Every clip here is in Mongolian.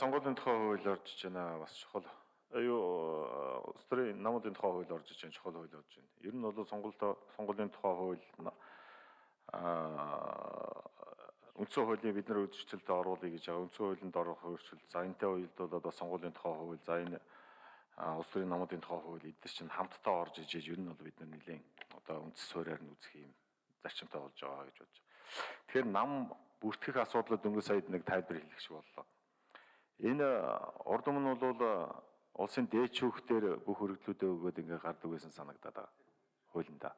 Сонгуулийн тухай хууль орж иж байна бас чухал. Аюу улс төрийн намуудын тухай хууль орж иж байна чухал хууль орж байна. Ер нь бол сонгуультай сонгуулийн тухай хууль аа үндсэн хуулийн бид нар өөрчлөлтөд оруулъя гэж байгаа. Үндсэн хуулинд орох өөрчлөлт. За энэтэй уялд бол одоо сонгуулийн тухай хууль, за энэ улс төрийн намуудын тухай хууль эдгээр чинь хамтдаа орж ижиж ер нь бол бид нар нэлийн одоо үндс суурьаар нь үзэх юм зарчимтай болж байгаа гэж бодож. Тэгэхээр нам бүртгэх асуудлууд өнгө сая нэг тайлбар шиг боллоо. Энэ урд өмнө бол улсын дээд шүүхтэр бүх өргөдлүүдээ өгөөд ингээ гардаг байсан санагдаад байгаа. Хуулиндаа.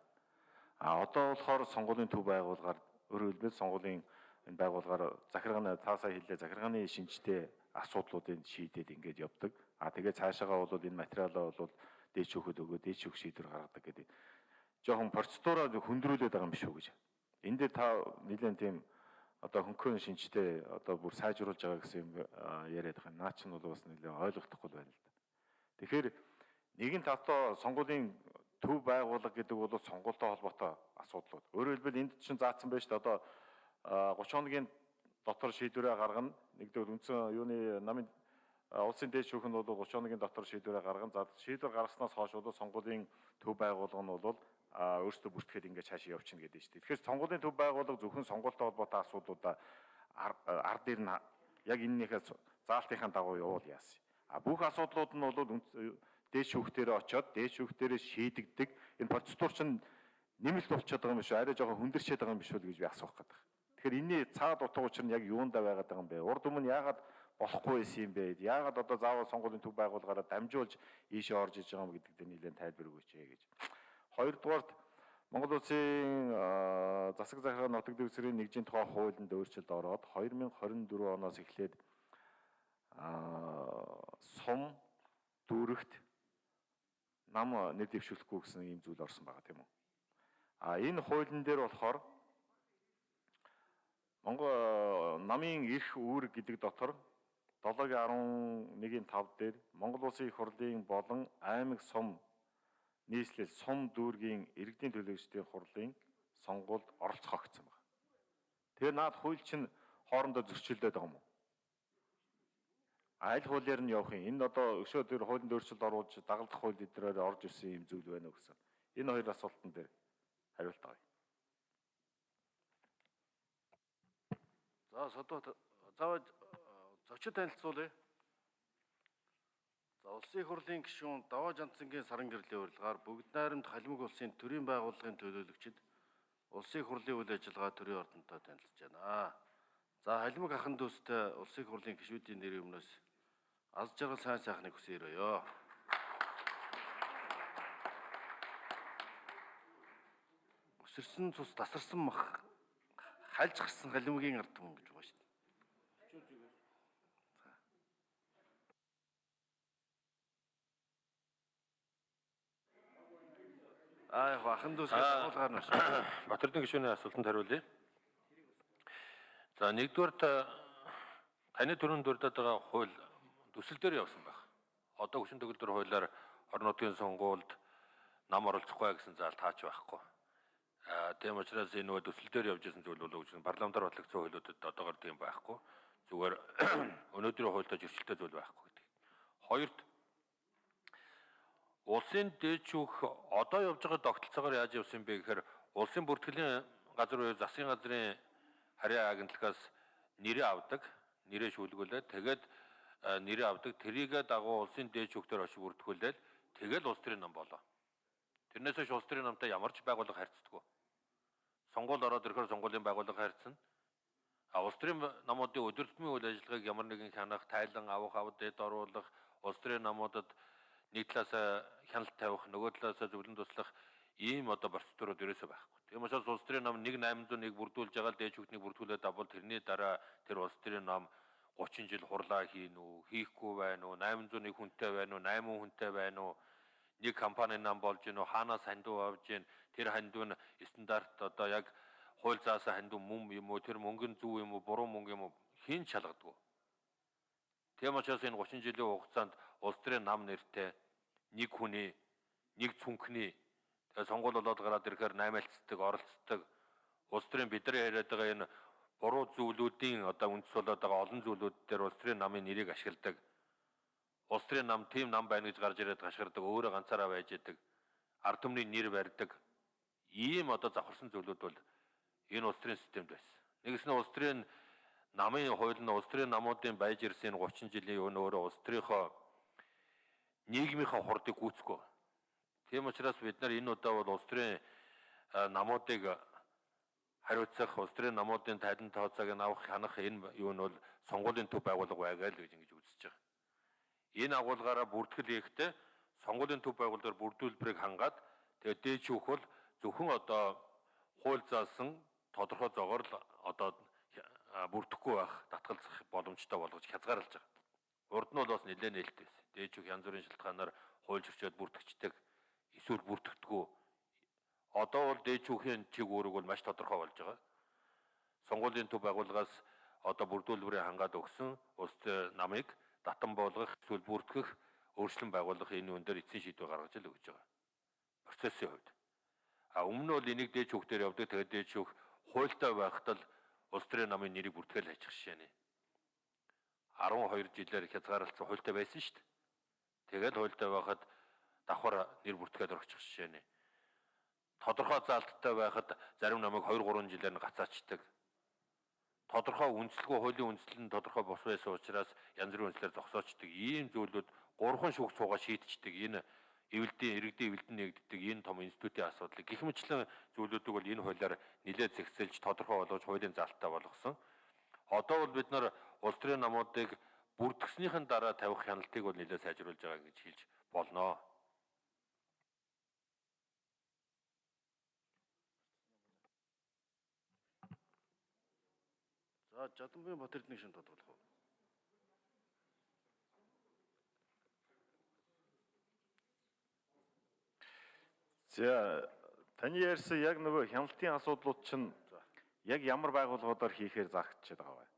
А одоо болохоор сонгуулийн төв байгуулгаар өөрөөр хэлбэл сонгуулийн энэ байгуулгаар захиргааны таасаа хэллээ захиргааны шинжтэй асуудлуудыг шийдээд ингээд явдаг. А тэгээ цаашаагаа бол энэ материалаа бол дээд шүүхэд өгөө дээд шүүх шийдвэр гаргадаг гэдэг. Жохон процедураа хөндрүүлээд байгаа юм биш үү гэж. Энд дээр та нэгэн тийм одоо хөнгөн шинжтэй одоо бүр сайжруулж байгаа гэсэн юм яриад байгаа. Наа чинь бол бас нэлээ ойлгохдохгүй байна л да. Тэгэхээр нэгэн тавтаа сонгуулийн төв байгуулга гэдэг бол сонгуультай холбоотой асуудлууд. Өөрөөр хэлбэл энд чинь заасан байж та одоо 30 хоногийн дотор шийдвэрээ гаргана. Нэгдүгээр үндсэн юуны намын улсын дээд шүүх нь бол 30 хоногийн дотор шийдвэрээ гаргана. За шийдвэр гаргаснаас хойш бол сонгуулийн төв байгуулга нь бол өөрсдөө бүртгэхэд ингээд цаашаа явчихна гэдэг чинь. Тэгэхээр сонгуулийн төв байгууллага зөвхөн сонгуультай холбоотой асуудлуудаа ард дээр нь яг энэнийхээ заалтынхаа дагуу явуул яасан. А бүх асуудлууд нь бол дээд шүүхтэрээ очоод дээд шүүхтэрээ шийдэгдэг. Энэ процедур чинь нэмэлт болчиход байгаа юм биш үү? Арай жоохон хүндэрчээд байгаа юм биш үү гэж би асуух гэдэг. Тэгэхээр энэний цаад утга учир нь яг юундаа байгаад байгаа юм бэ? Урд өмнө яагаад болохгүй байсан юм бэ? Яагаад одоо заавал сонгуулийн төв байгуулгаараа дамжуулж ийшээ орж иж байгаа юм гэдэг дээр нэлээд тайлбар өгөөч гэж. Хоёрдугаарт Монгол Улсын засаг захиргааны нутаг дэвсгэрийн нэгжийн тухай хуулинд өөрчлөлт ороод 2024 оноос эхлээд сум дүүрэгт нам нэр дэвшүүлэхгүй гэсэн ийм зүйл орсон байгаа тийм үү. А энэ хуулийн дээр болохоор Монгол намын эрх үүрэг гэдэг дотор 7-11-ийн 5 дээр Монгол Улсын их хурлын болон аймаг сум нийслэл сум дүүргийн иргэдийн төлөөлөгчдийн хурлын сонгуульд оролцох гэсэн байна. Тэгээ наад хууль чинь хоорондоо зөрчилдөд байгаа юм уу? Аль хуулиар нь явах юм? Энэ одоо өшөө тэр хуулинд өөрчлөлт оруулж дагалдах хууль эднэрээр орж ирсэн юм зүйл байна уу гэсэн. Энэ хоёр асуултан дээр хариулт авъя. За содоо заавал зочид танилцуулъя. Улсын хурлын гишүүн Даваа Жантсангийн саран гэрлийн урилгаар бүгд найрамд халимаг улсын төрийн байгууллагын төлөөлөгчд улсын хурлын үйл ажиллагаа төрийн ордонтой танилцж байна. За халимаг ахан дүүстэй улсын хурлын гишүүдийн нэрийн өмнөөс аз жаргал сайн сайхныг хүсье өрөөё. Өсөрсөн цус тасарсан мах хальж гарсан халимгийн ард түмэн гэж байгаа шүү Аа яг ахан дүүс агуулгаар нь Батэрдэн гишүүний асуултанд хариулъя. За нэгдүгээр таны төрөнд дурдаад байгаа хууль төсөл дээр явсан байх. Одоо хүчин төгөлдөр хуулиар орон нутгийн сонгуульд нам оролцохгүй гэсэн заалт таач байхгүй. Аа тийм учраас энэ нөгөө төсөл дээр явж исэн зүйл бол үгүй парламентар батлагдсан хуулиудад одоогор тийм байхгүй. Зүгээр өнөөдрийн хуультай зөрчилтэй зүйл байхгүй гэдэг. Хоёрт Улсын дээд шүүх одоо явж байгаа тогтолцоогоор яаж явсан бэ гэхээр улсын бүртгэлийн газар буюу засгийн газрын харьяа агентлагаас нэрээ авдаг, нэрээ шүүлгүүлээд тэгээд нэрээ авдаг. Тэрийгэ дагуу улсын дээд шүүхтэр очиж бүртгүүлээд тэгэл улс төрийн нам болоо. Тэрнээс хойш улс төрийн намтай ямар ч байгууллага харьцдаггүй. Сонгуул ороод ирэхээр сонгуулийн байгууллага харьцсан. А улс төрийн намуудын өдөртмийн үйл ажиллагааг ямар нэгэн хянах, тайлан авах, авд дэд оруулах, улс төрийн намуудад нэг талаас хяналт тавих, нөгөө талаас зөвлөн туслах ийм одоо процедурууд ерөөсөө байхгүй. Тийм учраас улс төрийн ном 1801 бүрдүүлж байгаа л дээж хүүхний бүрдүүлээд давбал тэрний дараа тэр улс төрийн ном 30 жил хурлаа хийн үү, хийхгүй байна уу, 801 хүнтэй байна уу, 8 хүнтэй байна уу, нэг компани нам болж гин үү, хаанаас хандуу авж гин, тэр хандуу нь стандарт одоо яг хууль заасан хандуу мөн юм уу, тэр мөнгөн зөв юм уу, буруу мөнгө юм уу хийн чалгадгүй. Тийм учраас энэ 30 жилийн хугацаанд улс төрийн нам нэртэй нэг хүний нэг цүнхний тэгээ сонгуул болоод гараад ирэхээр наймаалцдаг, оролцдог улс төрийн бидний яриад байгаа энэ буруу зүйлүүдийн одоо үндэс болоод байгаа олон зүйлүүд дээр улс төрийн намын нэрийг ашигладаг. Улс төрийн нам тийм нам байна гэж гарч ирээд гашгардаг, өөрөө ганцаараа байж идэг. Ард түмний нэр барьдаг. Ийм одоо завхарсан зүйлүүд бол энэ улс төрийн системд байсан. Нэгс нь улс төрийн намын хууль нь улс төрийн намуудын байж ирсэн 30 жилийн өмнө өөрөө улс төрийнхөө нийгмийнхаа хурдыг гүйцэхгүй. Тийм учраас бид нар энэ удаа бол улс төрийн намуудыг хариуцах улс төрийн намуудын тайлан тооцоог нь авах хянах энэ юу нь бол сонгуулийн төв байгуулга байгаа л гэж ингэж үзэж байгаа. Энэ агуулгаараа бүртгэл хийхдээ сонгуулийн төв байгууллагаар бүрдүүлбэрийг хангаад тэгээд дээд шүүх бол зөвхөн одоо хууль заасан тодорхой зогоор л одоо бүрдэхгүй байх татгалзах боломжтой болгож хязгаарлаж байгаа. Урд нь бол бас нэлээд нээлттэй байсан. Дээд шүүх янз бүрийн шалтгаанаар хууль зөрчөөд бүртгэждэг эсвэл бүртгэдэггүй Одоо бол дээд шүүхийн чиг үүрэг бол маш тодорхой болж байгаа. Сонгуулийн төв байгууллагаас одоо бүрдүүлбэрээ хангаад өгсөн улс намыг татан болгох эсвэл бүртгэх өөрчлөн байгуулах энэ үн дээр эцсийн шийдвэр гаргаж л өгч байгаа. Процессын хувьд. А өмнө нь бол энийг дээр явдаг. Тэгээд дээд шүүх хуультай байхад л улс төрийн намын нэрийг бүртгэл хайчих жишээ нэ. 12 жилээр хязгаарлалцсан хуультай байсан шүү дээ. Тэгээд хуультай байхад давхар нэр бүртгээд орчих жишээ нэ тодорхой заалттай байхад зарим намайг 2 3 жилээр нь гацаачдаг. Тодорхой үндэслэгүй хуулийн үндэслэл нь тодорхой бос байсан учраас янз бүрийн үндэслэлээр зогсоочдөг. Ийм зүйлүүд гурван шүүх цуугаа шийдчихдэг. Энэ эвэлдийн иргэдийн эвэлдэн нэгддэг энэ том институтийн асуудлыг гэх мэтлэн зүйлүүдийг бол энэ хуулиар нэлээд зэгцэлж тодорхой болгож хуулийн залттай болгосон. Одоо бол бид нар улс төрийн намуудыг бүрдгснийхэн дараа тавих хяналтыг бол нэлээд сайжруулж байгаа гэж хэлж болно. За Жадамбын Батэрдний шин тодголох уу? За таны ярьсан яг нөгөө хяналтын асуудлууд чинь яг ямар байгууллагуудаар хийхээр заагдчихад байгаа вэ?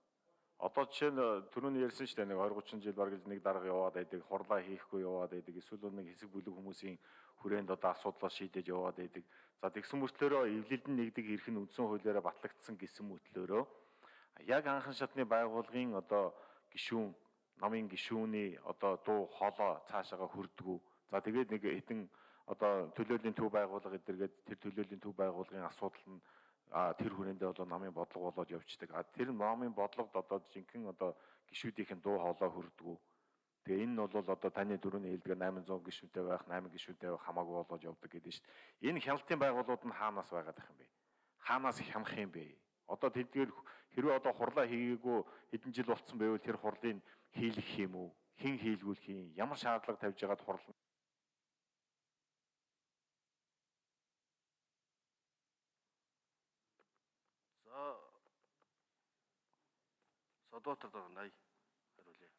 Одоо жишээ нь түрүүний ярьсан шүү дээ нэг 20 30 жил бараг л нэг дарга яваад байдаг, хурлаа хийхгүй яваад байдаг, эсвэл нэг хэсэг бүлэг хүмүүсийн хүрээнд одоо асуудлаа шийдэж яваад байдаг. За тэгсэн мөртлөөрөө эвлэлдэн нэгдэг эрх нь үндсэн хуулиараа батлагдсан гэсэн мөтлөөрөө яг анхан шатны байгууллагын одоо гишүүн намын гишүүний одоо дуу хоолой цаашаага хүрдгүү. За тэгээд нэг хэдэн одоо төлөөллийн төв байгууллага эдэргээд тэр төлөөллийн төв байгууллагын асуудал нь тэр хүрээндээ бол намын бодлого болоод явцдаг. А тэр намын бодлогод одоо жинхэнэ одоо гишүүдийнх нь дуу хоолой хүрдгүү. Тэгээ энэ нь бол одоо таны дөрөвний хэлдгээр 800 гишүүнтэй байх, 8 гишүүнтэй байх хамаагүй болоод явдаг гэдэг нь шүү дээ. Энэ хяналтын байгууллагууд нь хаанаас байгаад байх юм бэ? Хаанаас хянах юм бэ? Одоо тэдгээр хэрвээ одоо хурлаа хийгээгүй хэдэн жил болцсон байвал тэр хурлыг хийлгэх юм уу? Хэн хийлгүүлэх юм? Ямар шаардлага тавьж яагаад хурл За Содотор дор 80 хариулъя.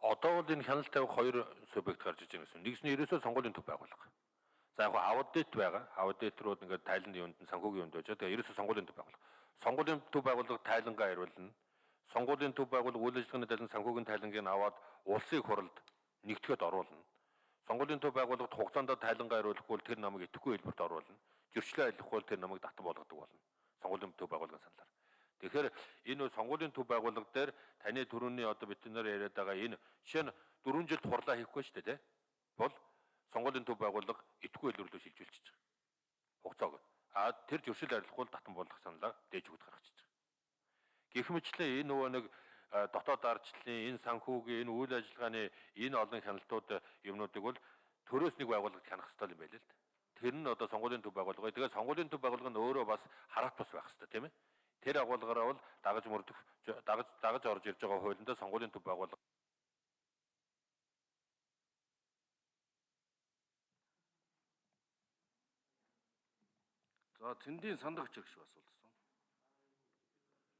Одоо бол энэ хяналт тавих хоёр субъект гарч иж байгаа гэсэн. Нэгс нь ерөөсөө сонгуулийн төв байгуулга. За яг аудит байгаа. Аудиторууд ингээд тайланд юунд нь санхүүгийн юунд байж байгаа. Ерөөсөө сонгуулийн төв байгуулга. Сонгуулийн төв байгууллага тайлангаа хариулна. Сонгуулийн төв байгууллага үйл ажиллагааны тайлан санхүүгийн тайлангийг аваад улсын хурлд нэгтгэхэд оруулна. Сонгуулийн төв байгууллагад хугацаанд тайлангаа хариулахгүй бол тэр намайг идэхгүй хэлбэрт оруулна. Зөрчлөө айлахгүй бол тэр намайг татан болгодог болно. Сонгуулийн төв байгууллагын саналаар. Тэгэхээр энэ сонгуулийн төв байгууллага дээр таны төрөний одоо бид нар яриад байгаа энэ нь 4 жилд хурлаа хийхгүй шүү дээ, тэ? Бол сонгуулийн төв байгууллага итгүй хэлбэрлөө шилжүүлчихэж байгаа. Хугацааг. А тэр зөрчил арилахгүй татан болгох саналаар дээж өгд гаргачихж байгаа. Гэх мэтлээ энэ нөгөө нэг дотоод ардчлалын энэ санхүүгийн энэ үйл ажиллагааны энэ олон хяналтууд юмнуудыг бол төрөөс нэг байгууллагад хянах хэрэгтэй юм байл л да. Тэр нь одоо сонгуулийн төв байгууллага. Тэгээд сонгуулийн төв байгууллага нь өөрөө бас байх хэрэгтэй тийм ээ. Тэр агуулгаараа бол дагаж мөрдөх дагаж дагаж орж ирж байгаа хуулиндаа сонгуулийн төв байгууллага За цэндийн сандагч гэх шиг асуулсан.